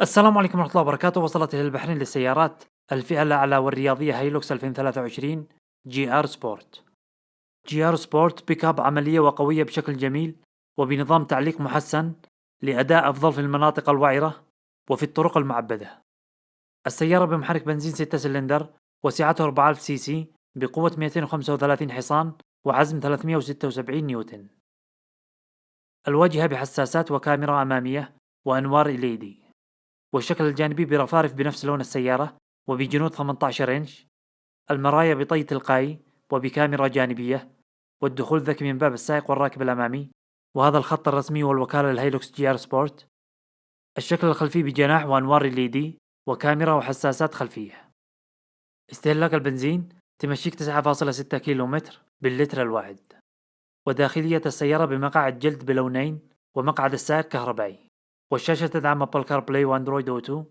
السلام عليكم ورحمة الله وبركاته. وصلت إلى البحرين للسيارات الفئة الأعلى والرياضية هايلوكس 2023 GR Sport. GR Sport pickup عملية وقوية بشكل جميل وبنظام تعليق محسن لأداء أفضل في المناطق الوعرة وفي الطرق المعبدة. السيارة بمحرك بنزين 6 سلندر وسعته 4000 سي سي بقوة 235 حصان وعزم 376 نيوتن. الواجهة بحساسات وكاميرا أمامية وأنوار LED والشكل الجانبي برفارف بنفس لون السيارة وبجنوط 18 إنش المرايا بطي تلقائي وبكاميرا جانبية والدخول ذكي من باب السائق والراكب الأمامي وهذا الخط الرسمي والوكالة للهيلوكس GR Sport. الشكل الخلفي بجناح وأنوار LED وكاميرا وحساسات خلفية. استهلاك البنزين تمشيك 9.6 كيلومتر باللتر الواحد. وداخلية السيارة بمقعد جلد بلونين ومقعد السائق كهربائي. والشاشة تدعم Apple CarPlay و Android Auto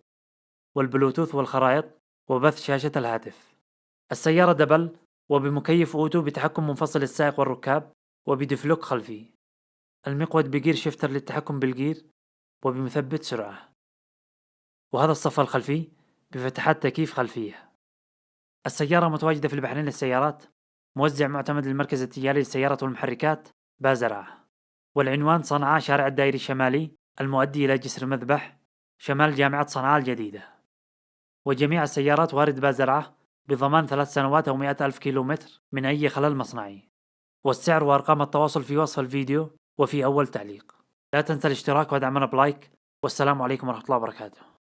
والبلوتوث والخرائط وبث شاشة الهاتف. السيارة double وبمكيف auto بتحكم منفصل السائق والركاب وب diff lock خلفي. المقود ب gear shifter للتحكم بال gear وبمثبت سرعة. وهذا الصف الخلفي بفتحات تكييف خلفية. السيارة متواجدة في البحرين للسيارات موزع معتمد للمركز التجاري للسيارات والمحركات بازرعة. والعنوان صنعاء شارع الدائري الشمالي المؤدي إلى جسر مذبح شمال جامعة صنعاء الجديدة. وجميع السيارات وارد بازرعة بضمان ثلاث سنوات أو مئة ألف كيلومتر من أي خلل مصنعي. والسعر وأرقام التواصل في وصف الفيديو وفي أول تعليق. لا تنسى الاشتراك ودعمنا بلايك والسلام عليكم ورحمة الله وبركاته.